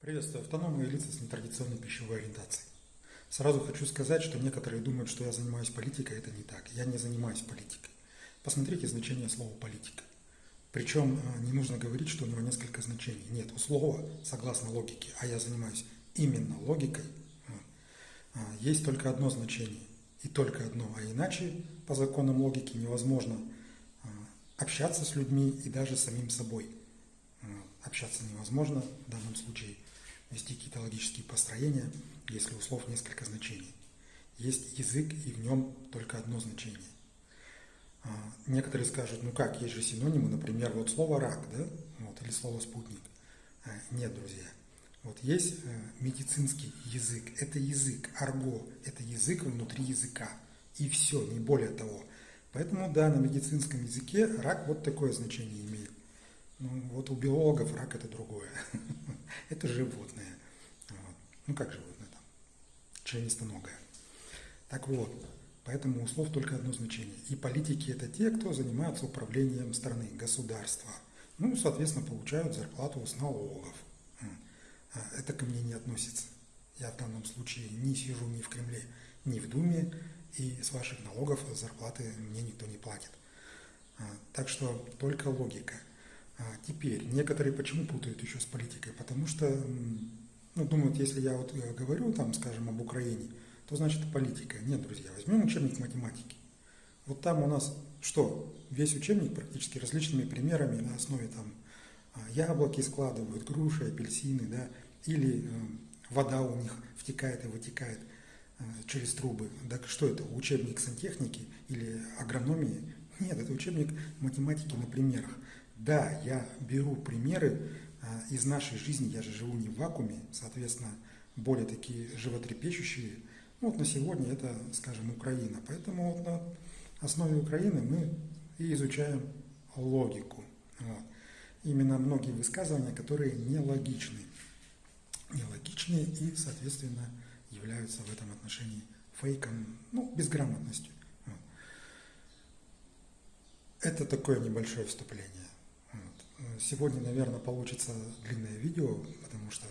Приветствую автономные лица с нетрадиционной пищевой ориентацией. Сразу хочу сказать, что некоторые думают, что я занимаюсь политикой, это не так. Я не занимаюсь политикой. Посмотрите значение слова «политика». Причем э, не нужно говорить, что у него несколько значений. Нет, у слова, согласно логике, а я занимаюсь именно логикой, э, есть только одно значение. И только одно. А иначе, по законам логики, невозможно э, общаться с людьми и даже самим собой. Общаться невозможно в данном случае – вести какие-то логические построения, если у слов несколько значений. Есть язык, и в нем только одно значение. А, некоторые скажут, ну как, есть же синонимы, например, вот слово «рак», да, вот, или слово «спутник». А, нет, друзья. Вот есть э, медицинский язык, это язык, арго, это язык внутри языка. И все, не более того. Поэтому, да, на медицинском языке рак вот такое значение имеет. Ну, вот у биологов рак это другое. это животное. Вот. Ну, как животное там? Членистоногое. Так вот, поэтому у слов только одно значение. И политики – это те, кто занимается управлением страны, государства. Ну, соответственно, получают зарплату с налогов. А это ко мне не относится. Я в данном случае не сижу ни в Кремле, ни в Думе, и с ваших налогов зарплаты мне никто не платит. А, так что только логика – теперь, некоторые почему путают еще с политикой? Потому что, ну, думают, если я вот э, говорю, там, скажем, об Украине, то значит политика. Нет, друзья, возьмем учебник математики. Вот там у нас что? Весь учебник практически различными примерами на основе там а, яблоки складывают, груши, апельсины, да, или э, вода у них втекает и вытекает э, через трубы. Так что это, учебник сантехники или агрономии? Нет, это учебник математики на примерах. Да, я беру примеры а, из нашей жизни, я же живу не в вакууме, соответственно, более такие животрепещущие. Ну, вот на сегодня это, скажем, Украина. Поэтому вот на основе Украины мы и изучаем логику. Вот. Именно многие высказывания, которые нелогичны. Нелогичны и, соответственно, являются в этом отношении фейком, ну, безграмотностью. Вот. Это такое небольшое вступление. Сегодня, наверное, получится длинное видео, потому что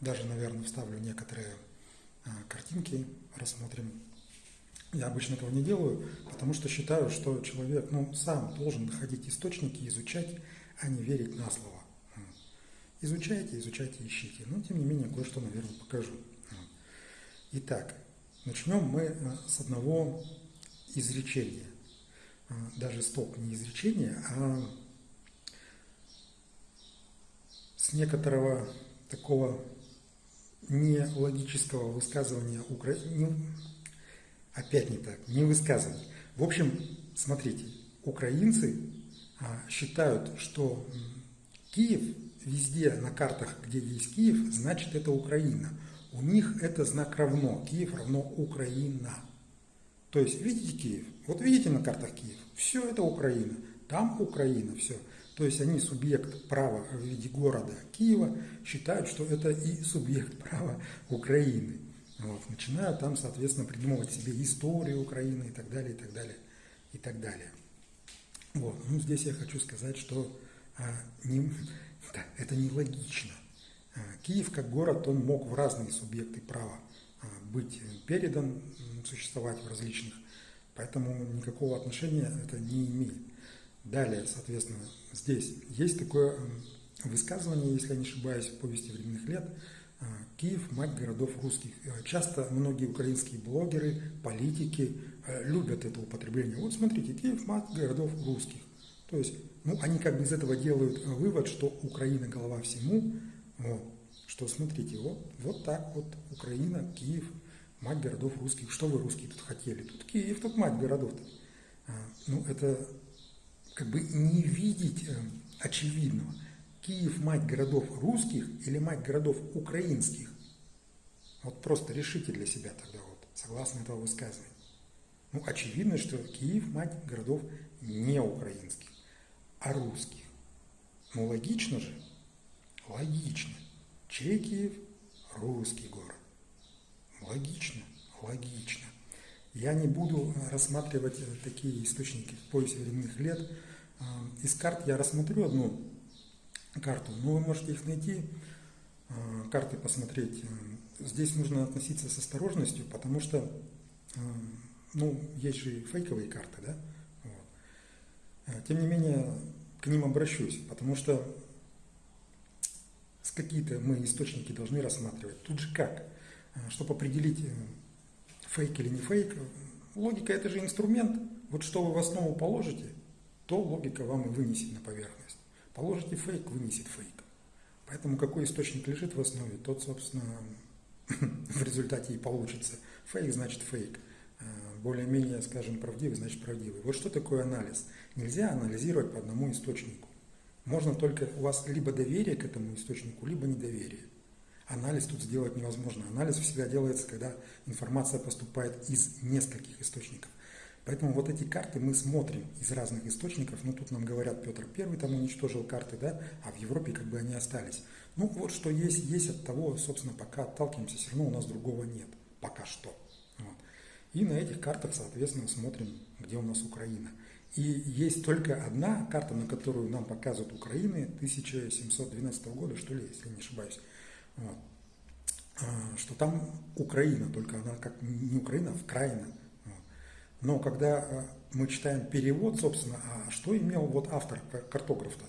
даже, наверное, вставлю некоторые а, картинки, рассмотрим. Я обычно этого не делаю, потому что считаю, что человек ну, сам должен находить источники, изучать, а не верить на слово. Изучайте, изучайте, ищите. Но, тем не менее, кое-что, наверное, покажу. Итак, начнем мы а, с одного изречения. А, даже стоп, не изречения, а с некоторого такого нелогического высказывания Украины, опять не так, не высказывания. В общем, смотрите, украинцы а, считают, что Киев везде на картах, где есть Киев, значит это Украина. У них это знак равно. Киев равно Украина. То есть, видите Киев? Вот видите на картах Киев? Все это Украина. Там Украина, все. То есть они субъект права в виде города Киева считают, что это и субъект права Украины. Вот. Начинают там, соответственно, придумывать себе историю Украины и так далее, и так далее, и так далее. Вот. Ну, здесь я хочу сказать, что а, не, да, это нелогично. А, Киев как город, он мог в разные субъекты права а, быть передан, существовать в различных, поэтому никакого отношения это не имеет. Далее, соответственно, здесь есть такое высказывание, если я не ошибаюсь, в повести временных лет, а, Киев – мать городов русских. Э, часто многие украинские блогеры, политики э, любят это употребление. Вот смотрите, Киев – мать городов русских. То есть, ну, они как бы из этого делают э, вывод, что Украина – голова всему. Вот. Что, смотрите, вот, вот так вот Украина, Киев – мать городов русских. Что вы, русские, тут хотели? Тут Киев, тут мать городов-то. А, ну, это как бы не видеть э, очевидного. Киев – мать городов русских или мать городов украинских? Вот просто решите для себя тогда, вот, согласно этого высказывания. Ну, очевидно, что Киев – мать городов не украинских, а русских. Ну, логично же? Логично. Чей Киев? Русский город. Логично, логично. Я не буду рассматривать такие источники в временных лет. А, из карт я рассмотрю одну карту, но вы можете их найти карты посмотреть, здесь нужно относиться с осторожностью, потому что, ну, есть же фейковые карты, да? Вот. Тем не менее, к ним обращусь, потому что с какие-то мы источники должны рассматривать. Тут же как? Чтобы определить, фейк или не фейк, логика это же инструмент. Вот что вы в основу положите, то логика вам и вынесет на поверхность. Положите фейк, вынесет фейк. Поэтому какой источник лежит в основе, тот, собственно, в результате и получится. Фейк значит фейк. Э, более-менее, скажем, правдивый значит правдивый. Вот что такое анализ? Нельзя анализировать по одному источнику. Можно только у вас либо доверие к этому источнику, либо недоверие. Анализ тут сделать невозможно. Анализ всегда делается, когда информация поступает из нескольких источников. Поэтому вот эти карты мы смотрим из разных источников. Ну, тут нам говорят, Петр Первый там уничтожил карты, да, а в Европе как бы они остались. Ну, вот что есть, есть от того, собственно, пока отталкиваемся, все равно у нас другого нет. Пока что. Вот. И на этих картах, соответственно, смотрим, где у нас Украина. И есть только одна карта, на которую нам показывают Украины 1712 года, что ли, если не ошибаюсь. А, что там Украина, только она как не Украина, а Вкраина. Но когда э, мы читаем перевод, собственно, а что имел вот автор, картограф-то?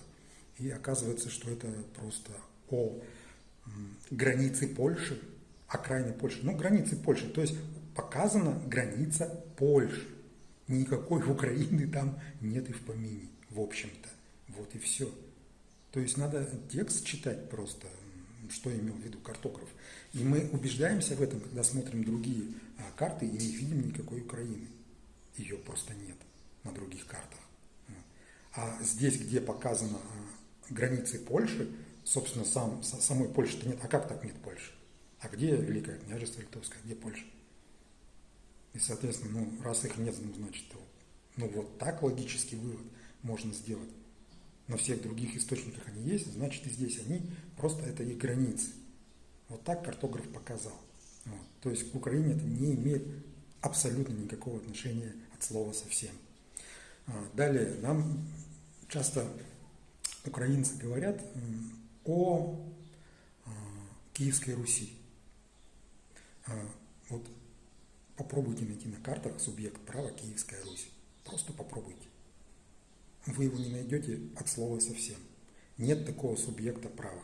И оказывается, что это просто о границе Польши, окраины Польши. Ну, границы Польши, то есть показана граница Польши. Никакой Украины там нет и в помине, в общем-то. Вот и все. То есть надо текст читать просто, что имел в виду картограф. И мы убеждаемся в этом, когда смотрим другие а, карты и не видим никакой Украины ее просто нет на других картах. А здесь, где показаны а, границы Польши, собственно, сам, самой Польши-то нет. А как так нет Польши? А где Великое княжество Литовское, где Польша? И, соответственно, ну, раз их нет, ну, значит, ну, вот так логический вывод можно сделать. На всех других источниках они есть, значит, и здесь они, просто это их границы. Вот так картограф показал. Вот. То есть к Украине это не имеет абсолютно никакого отношения от слова совсем. А, далее, нам часто украинцы говорят о а, Киевской Руси. А, вот попробуйте найти на картах субъект права Киевская Русь. Просто попробуйте. Вы его не найдете от слова совсем. Нет такого субъекта права.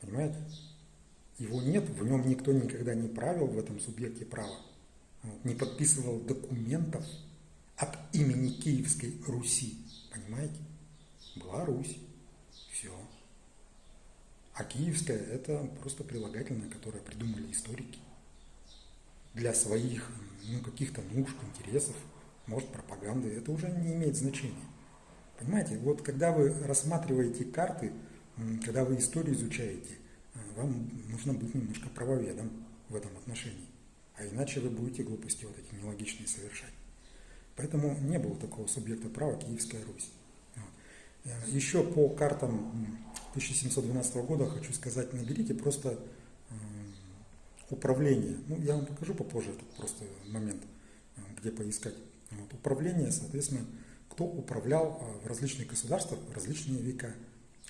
Понимаете? Его нет, в нем никто никогда не правил в этом субъекте права, не подписывал документов от имени Киевской Руси. Понимаете? Была Русь. Все. А Киевская – это просто прилагательное, которое придумали историки для своих ну, каких-то нужд, интересов, может, пропаганды. Это уже не имеет значения. Понимаете, вот когда вы рассматриваете карты, когда вы историю изучаете, вам нужно быть немножко правоведом в этом отношении. А иначе вы будете глупости вот эти нелогичные совершать. Поэтому не было такого субъекта права Киевская Русь. Э, еще по картам 1712 года хочу сказать, наберите просто управление. Ну, я вам покажу попозже этот просто момент, э, где поискать. Вот. Управление, соответственно, кто управлял э, в различных государствах в различные века,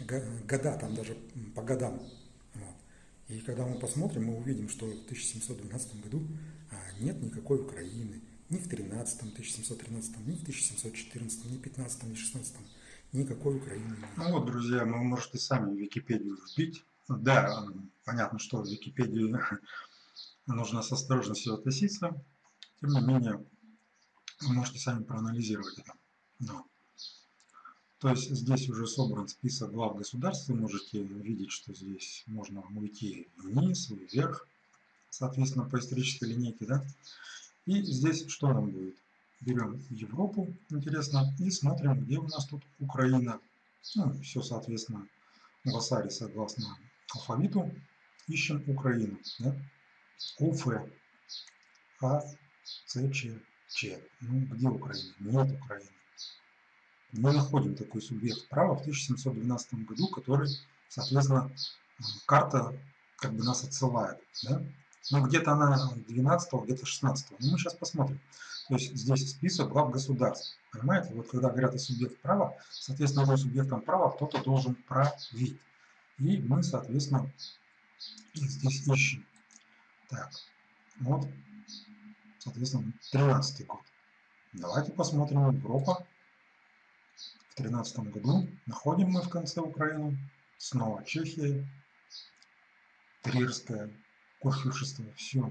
года, там даже по годам и когда мы посмотрим, мы увидим, что в 1712 году а, нет никакой Украины, ни в 13 1713, ни в 1714, ни в 15, ни в 16 никакой Украины нет. Ну вот, друзья, вы можете сами Википедию вбить. Да, понятно, что в Википедию нужно с осторожностью относиться. Тем не менее, вы можете сами проанализировать это. Но то есть здесь уже собран список глав государств. Вы можете видеть, что здесь можно уйти вниз и вверх, соответственно, по исторической линейке. Да? И здесь что нам будет? Берем Европу, интересно, и смотрим, где у нас тут Украина. Ну, все, соответственно, в Асаре согласно алфавиту. Ищем Украину. Да? УФ, А, С, Ч, Ч. Ну, где Украина? Нет Украины мы находим такой субъект права в 1712 году, который, соответственно, карта как бы нас отсылает. Да? Ну, где-то она 12 где-то 16 Но мы сейчас посмотрим. То есть здесь список глав государств. Понимаете? Вот когда говорят о субъект права, соответственно, его субъектом права кто-то должен править. И мы, соответственно, здесь ищем. Так, вот, соответственно, 13 год. Давайте посмотрим Европа. В 13 году находим мы в конце Украину. Снова Чехия. Трирская. Курфюршество. Все.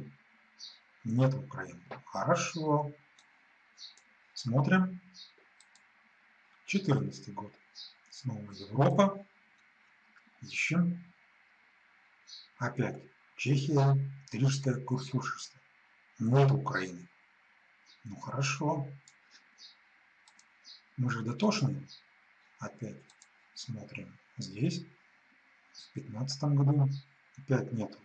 Нет Украины. Хорошо. Смотрим. 14 год. Снова Европа. Ищем. Опять Чехия, Трижское курфюршество. Нет Украины. Ну хорошо. Мы же дотошные. Опять смотрим здесь. В 15 году опять нету.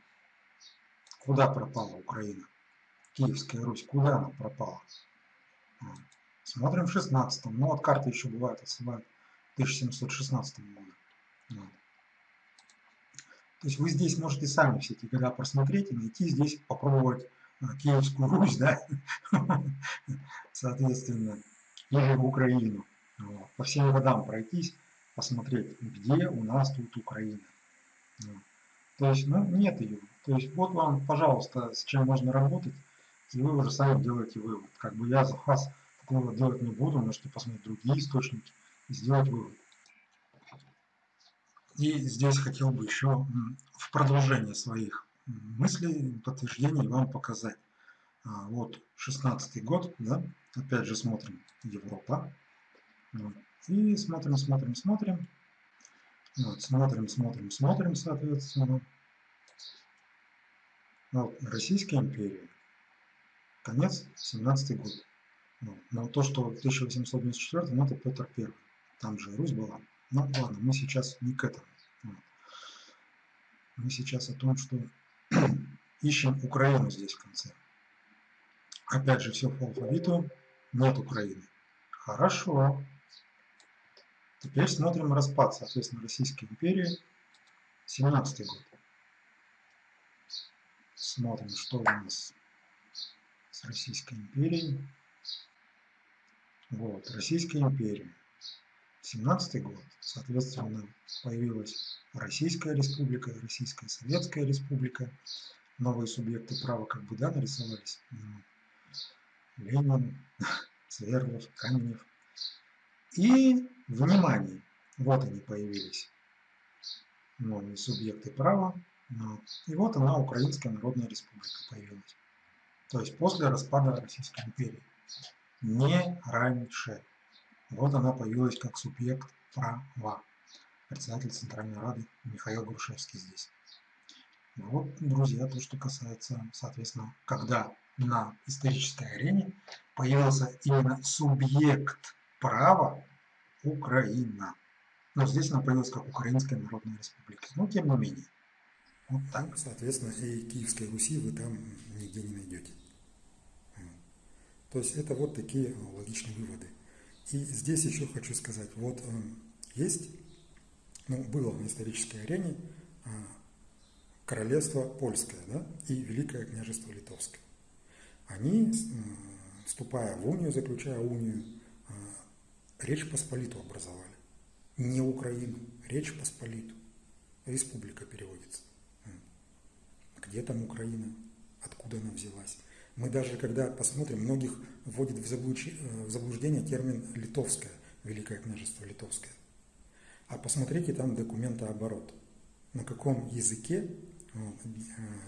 Куда пропала Украина? Киевская Русь, куда она пропала? А, смотрим в 16 -м. Ну вот карты еще бывают, отсылают 1716 году. Вот. То есть вы здесь можете сами все эти года просмотреть и найти здесь, попробовать Киевскую Русь, да, соответственно, или в Украину. По всем годам пройтись, посмотреть, где у нас тут Украина. То есть, ну, нет ее. То есть, вот вам, пожалуйста, с чем можно работать, и вы уже сами делаете вывод. Как бы я за вас такого делать не буду, можете посмотреть другие источники и сделать вывод. И здесь хотел бы еще в продолжение своих мыслей, подтверждений вам показать. А, вот 16 год, да, опять же смотрим Европа. И смотрим, смотрим, смотрим. Вот, смотрим, смотрим, смотрим, соответственно. Вот, Российская империя. Конец 17 год. Но то, что 1894, ну это Петр Первый. Там же Русь была. Ну ладно, мы сейчас не к этому. Мы сейчас о том, что ищем Украину здесь в конце. Опять же, все по алфавиту. Нет Украины. Хорошо. Теперь смотрим распад, соответственно, Российской империи. 17 год. Смотрим, что у нас с Российской империей. Вот, Российская империя. 17 год, соответственно, появилась Российская Республика, Российская Советская Республика, новые субъекты права как бы, да, нарисовались. Ленин, Сверлов, Каменев. И, внимание, вот они появились, новые субъекты права. И вот она, Украинская Народная Республика появилась. То есть после распада Российской империи. Не раньше. Вот она появилась как субъект права. Председатель Центральной Рады Михаил Грушевский здесь. Вот, друзья, то, что касается, соответственно, когда на исторической арене появился именно субъект права Украина. Но здесь она появилась как Украинская Народная Республика. Но тем не менее. Вот так. Соответственно, и Киевской Руси вы там нигде не найдете. То есть это вот такие логичные выводы. И здесь еще хочу сказать, вот э, есть, ну, было на исторической арене э, королевство польское да, и Великое княжество литовское. Они, э, вступая в унию, заключая унию, Речь Посполиту образовали. Не Украину, Речь Посполиту. Республика переводится. Где там Украина? Откуда она взялась? Мы даже, когда посмотрим, многих вводит в заблуждение термин «литовское», Великое княжество Литовское. А посмотрите там документооборот. На каком языке э,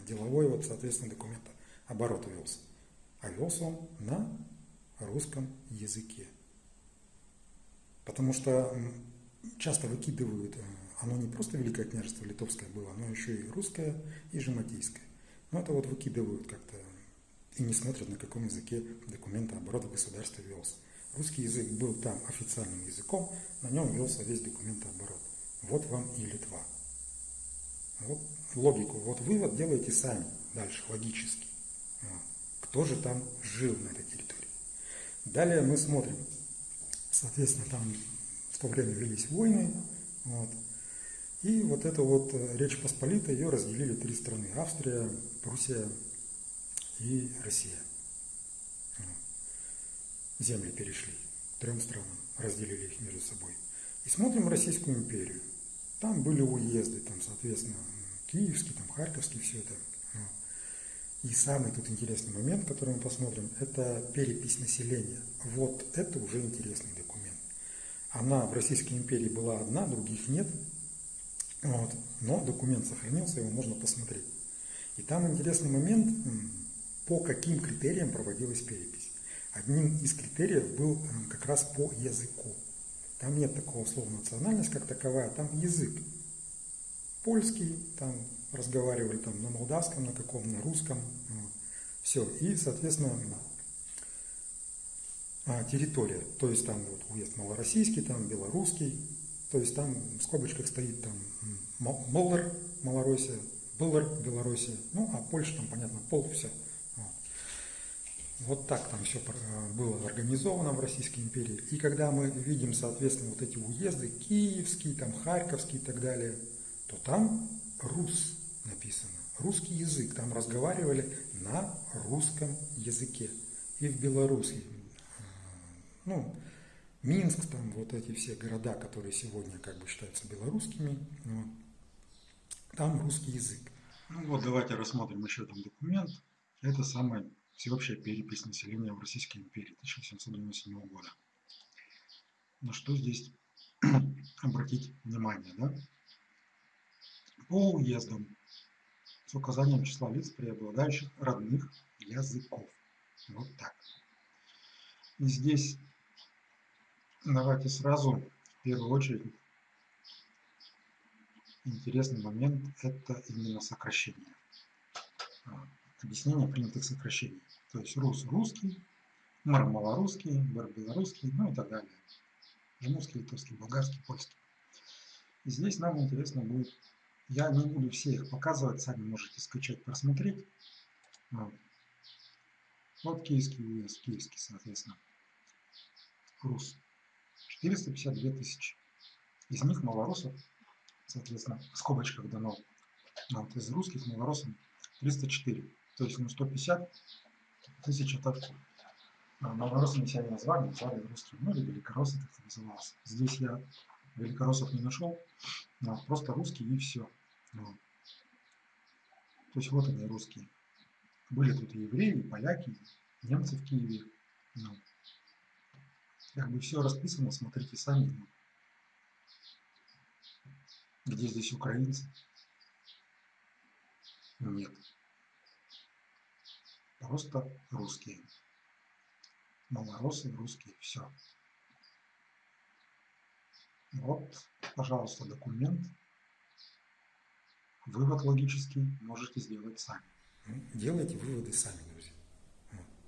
деловой, вот, соответственно, документооборот велся. А велся он на русском языке. Потому что часто выкидывают, э, оно не просто Великое княжество Литовское было, оно еще и русское, и жематийское. Но это вот выкидывают как-то и не смотрят, на каком языке документа оборота государства велся. Русский язык был там официальным языком, на нем велся весь документооборот. Вот вам и Литва. Вот логику, вот вывод делайте сами дальше, логически. Кто же там жил на этой территории? Далее мы смотрим. Соответственно, там в то время велись войны. Вот. И вот эту вот э, Речь Посполитой, ее разделили три страны. Австрия, Пруссия и Россия. Земли перешли трем странам, разделили их между собой. И смотрим Российскую империю. Там были уезды, там, соответственно, Киевский, там, Харьковский, все это. И самый тут интересный момент, который мы посмотрим, это перепись населения. Вот это уже интересный документ. Она в Российской империи была одна, других нет. Вот. Но документ сохранился, его можно посмотреть. И там интересный момент, по каким критериям проводилась перепись. Одним из критериев был как раз по языку. Там нет такого слова национальность как таковая, там язык. Польский, там разговаривали там на молдавском, на каком, на русском. Вот. Все. И, соответственно, а, территория. То есть там вот уезд малороссийский, там белорусский. То есть там в скобочках стоит там Моллар, Малороссия, Былар, Белоруссия. Ну, а Польша там, понятно, пол, все. Вот так там все было организовано в Российской империи. И когда мы видим, соответственно, вот эти уезды, Киевский, там, Харьковский и так далее, то там рус написано, русский язык. Там разговаривали на русском языке. И в Беларуси, э, ну, Минск, там вот эти все города, которые сегодня как бы считаются белорусскими, вот, там русский язык. Ну вот давайте рассмотрим еще там документ. Это самый всеобщая перепись населения в Российской империи 1797 года. На что здесь обратить внимание, да? По уездам с указанием числа лиц, преобладающих родных языков. Вот так. И здесь давайте сразу в первую очередь интересный момент – это именно сокращение. Объяснение принятых сокращений. То есть рус – русский, мар – малорусский, бар – белорусский, ну и так далее. Жмурский, литовский, болгарский, польский. И здесь нам интересно будет, я не буду все их показывать, сами можете скачать, просмотреть. Вот киевский уезд, киевский, соответственно. Рус. 452 тысячи. Из них малорусов, соответственно, в скобочках дано. Вот, из русских малорусов 304. То есть ну, 150 тысяч это малоросами себя не назвали, назвали русским, ну или великороссы как-то назывался. Здесь я великороссов не нашел, а просто русские и все. Вот. То есть вот они русские. Были тут и евреи, и поляки, и немцы в Киеве. Ну, как бы все расписано, смотрите сами. Ну, где здесь украинцы? Нет просто русские. Малоросы русские, все. Вот, пожалуйста, документ. Вывод логический можете сделать сами. Ну, делайте выводы сами, друзья.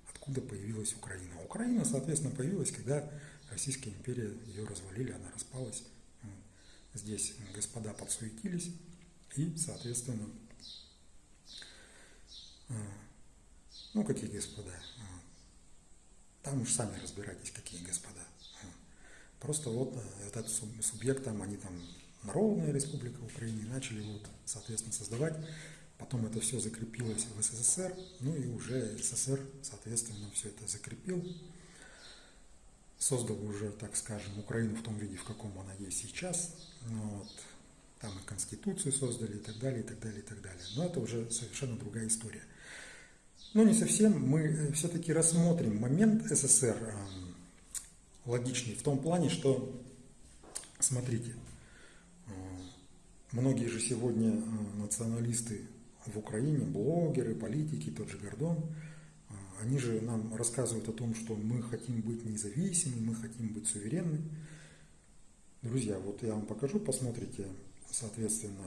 Откуда появилась Украина? Украина, соответственно, появилась, когда Российская империя ее развалили, она распалась. Здесь господа подсуетились и, соответственно, Ну, какие господа? Там уж сами разбирайтесь, какие господа. Просто вот э, этот субъект, там, они там Народная Республика Украины начали вот, соответственно, создавать. Потом это все закрепилось в СССР, ну и уже СССР, соответственно, все это закрепил. Создал уже, так скажем, Украину в том виде, в каком она есть сейчас. Ну вот. Там и Конституцию создали и так далее, и так далее, и так далее. Но это уже совершенно другая история. Ну, не совсем. Мы э, все-таки рассмотрим момент СССР э, логичный в том плане, что, смотрите, э, многие же сегодня националисты в Украине, блогеры, политики, тот же Гордон, они же нам рассказывают о том, что мы хотим быть независимыми, мы хотим быть суверенны. Друзья, вот я вам покажу, посмотрите, соответственно,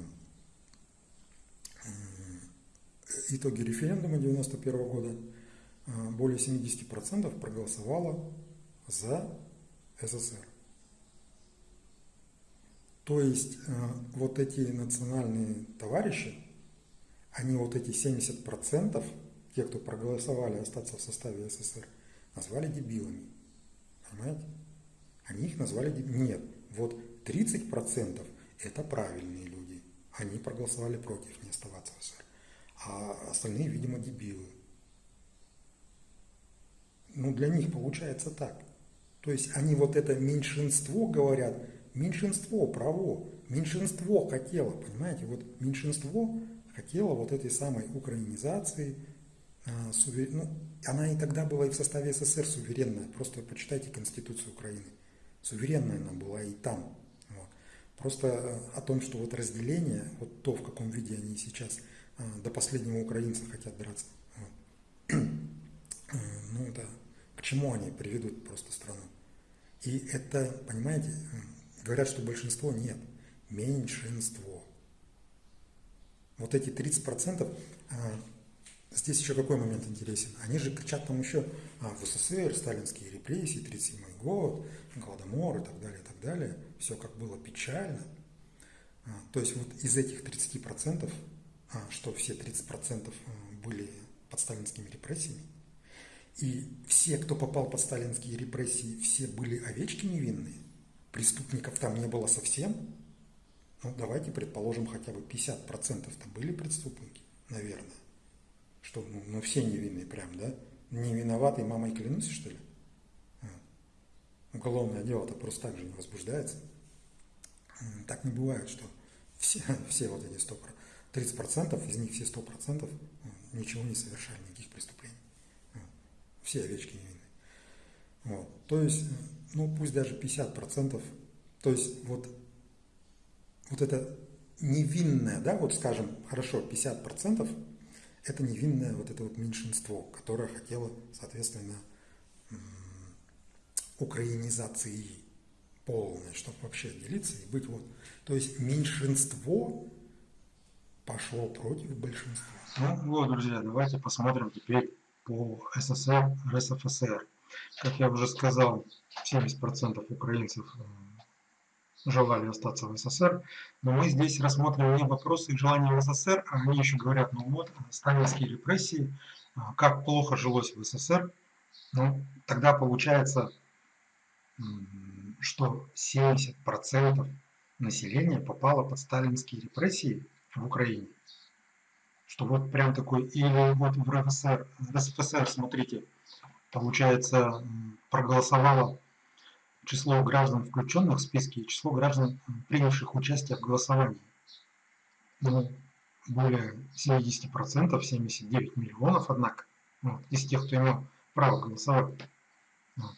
итоги референдума 1991 года а, более 70% проголосовало за СССР. То есть а, вот эти национальные товарищи, они вот эти 70%, те, кто проголосовали остаться в составе СССР, назвали дебилами. Понимаете? Они их назвали дебилами. Нет, вот 30% это правильные люди. Они проголосовали против не оставаться в СССР а остальные, видимо, дебилы. Ну, для них получается так. То есть они вот это меньшинство говорят, меньшинство право, меньшинство хотело, понимаете, вот меньшинство хотело вот этой самой украинизации, а, ну, она и тогда была и в составе СССР суверенная, просто почитайте Конституцию Украины. Суверенная она была и там. Вот. Просто э, о том, что вот разделение, вот то, в каком виде они сейчас до последнего украинца хотят драться. Э, ну это к чему они приведут просто страну. И это, понимаете, говорят, что большинство нет, меньшинство. Вот эти 30%, а, здесь еще какой момент интересен. Они же кричат там еще а, в СССР, сталинские репрессии, 37 год, Голодомор и так далее, и так далее. Все как было печально. А, то есть вот из этих 30%, а, что все 30% а, были под сталинскими репрессиями, и все, кто попал под сталинские репрессии, все были овечки невинные, преступников там не было совсем, ну, давайте предположим, хотя бы 50%-то были преступники, наверное. Что, ну, ну, все невинные прям, да? Не виноватый мамой клянусь, что ли? А. Уголовное дело-то просто так же не возбуждается. Так не бывает, что все, все вот эти 100%, 30% из них все 100% ничего не совершали, никаких преступлений. Все овечки невинные. Вот. То есть, ну пусть даже 50%, то есть вот вот это невинное, да, вот скажем, хорошо, 50% это невинное вот это вот меньшинство, которое хотело, соответственно, украинизации полной, чтобы вообще делиться и быть вот. То есть меньшинство пошло против большинства. Ну вот, друзья, давайте посмотрим теперь по СССР, РСФСР. Как я уже сказал, 70% украинцев э, желали остаться в СССР. Но мы здесь рассмотрим не вопросы желания в СССР, а они еще говорят, ну вот, сталинские репрессии, а, как плохо жилось в СССР. Ну, тогда получается, что 70% населения попало под сталинские репрессии в Украине. Что вот прям такой, или вот в РСФСР, в РСФСР смотрите, получается, проголосовало число граждан, включенных в списки, и число граждан, принявших участие в голосовании. Ну, более 70%, 79 миллионов, однако, вот, из тех, кто имел право голосовать. Вот.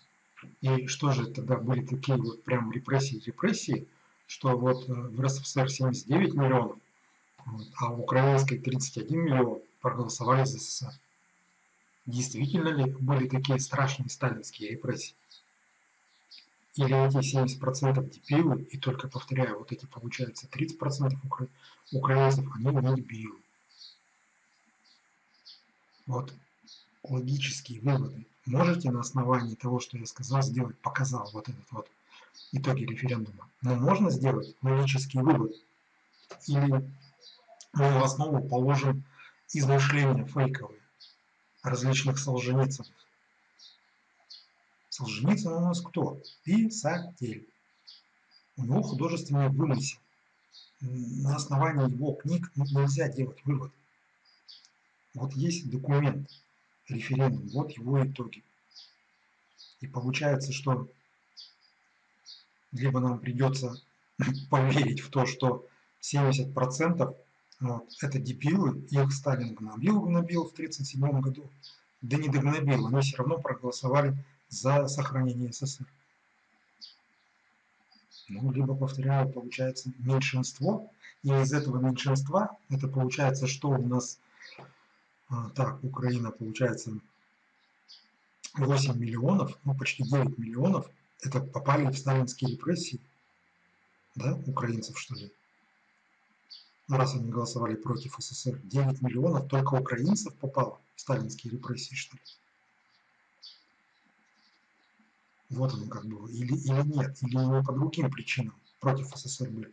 И что же тогда были такие вот прям репрессии, репрессии, что вот э, в РСФСР 79 миллионов, а в украинской 31 миллион проголосовали за СССР. Действительно ли были такие страшные сталинские репрессии? или эти 70% дебилы, и только повторяю, вот эти получается 30% укра... украинцев, они не дебилы. Вот логические выводы. Можете на основании того, что я сказал, сделать, показал вот этот вот итоги референдума. Но можно сделать логический вывод. Или мы в основу положим измышления фейковые различных солженицынов. Солженицын у нас кто? Писатель. У него художественный вымысел. На основании его книг нельзя делать вывод. Вот есть документ, референдум, вот его итоги. И получается, что либо нам придется поверить в то, что 70% вот, это дебилы, их Сталин гнобил, гнобил в 1937 году, да не догнобил, они все равно проголосовали за сохранение СССР. Ну, либо, повторяю, получается меньшинство, и из этого меньшинства, это получается, что у нас, а, так, Украина, получается, 8 миллионов, ну, почти 9 миллионов, это попали в сталинские репрессии, да, украинцев, что ли? Раз они голосовали против СССР, 9 миллионов только украинцев попало в сталинские репрессии, что ли? Вот оно как было. Или, или нет. Или не по другим причинам против СССР были.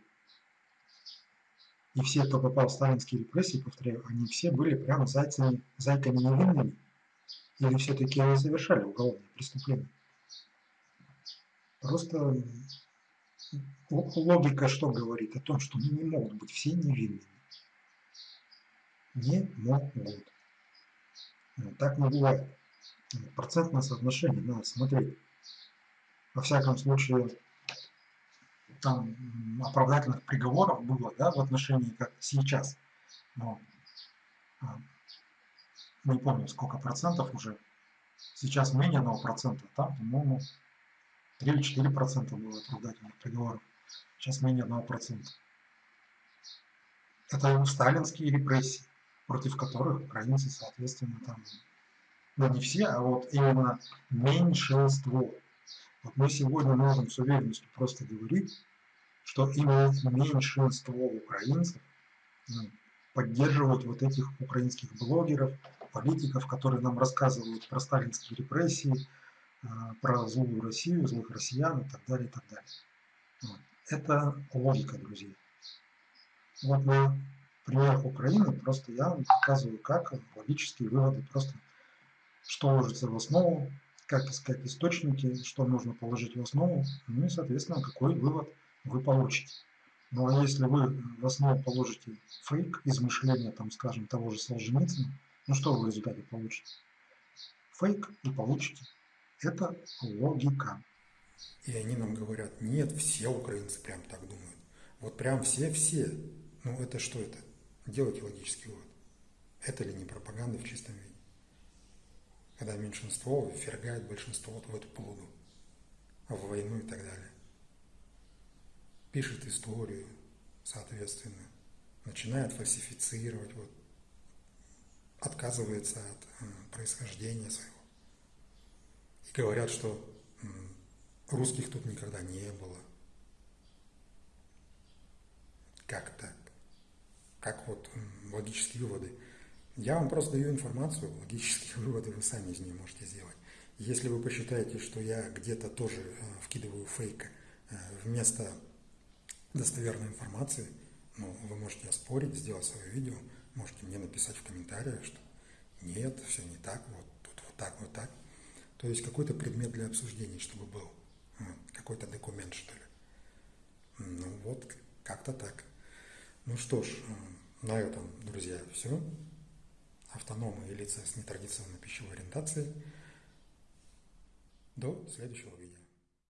И все, кто попал в сталинские репрессии, повторяю, они все были прямо зайцами, зайками невинными. Или все-таки они совершали уголовные преступления. Просто логика что говорит? О том, что не могут быть все невинными. Не могут. Так не бывает. Процентное соотношение надо смотреть. Во всяком случае, там оправдательных приговоров было да, в отношении, как сейчас. Но, а, не помню, сколько процентов уже. Сейчас менее 1%, там, по-моему, 3 или 4 процента было оправдательных приговоров. Сейчас менее 1%. Это сталинские репрессии, против которых украинцы, соответственно, там, ну не все, а вот именно меньшинство. Вот мы сегодня можем с уверенностью просто говорить, что именно меньшинство украинцев ну, поддерживают вот этих украинских блогеров, политиков, которые нам рассказывают про сталинские репрессии, про злую Россию, злых россиян и так далее, и так далее. Вот. Это логика, друзья. Вот на примерах Украины просто я вам показываю, как логические выводы, просто что ложится в основу, как искать источники, что нужно положить в основу, ну и, соответственно, какой вывод вы получите. Ну а если вы в основу положите фейк, измышления, там, скажем, того же Солженицына, ну что вы в результате получите? Фейк и получите. Это логика. И они нам говорят, нет, все украинцы прям так думают. Вот прям все-все. Ну это что это? Делайте логический вывод. Это ли не пропаганда в чистом виде? Когда меньшинство ввергает большинство в эту плуду, в войну и так далее. Пишет историю, соответственно, начинает фальсифицировать, вот, отказывается от э, происхождения своего. Говорят, что русских тут никогда не было. Как так? Как вот логические выводы? Я вам просто даю информацию, логические выводы вы сами из нее можете сделать. Если вы посчитаете, что я где-то тоже э, вкидываю фейк э, вместо достоверной информации, ну, вы можете оспорить, сделать свое видео, можете мне написать в комментариях, что нет, все не так, вот тут вот так, вот так. То есть какой-то предмет для обсуждения, чтобы был, какой-то документ, что ли. Ну вот, как-то так. Ну что ж, на этом, друзья, все автономы и лица с нетрадиционной пищевой ориентацией. До следующего видео.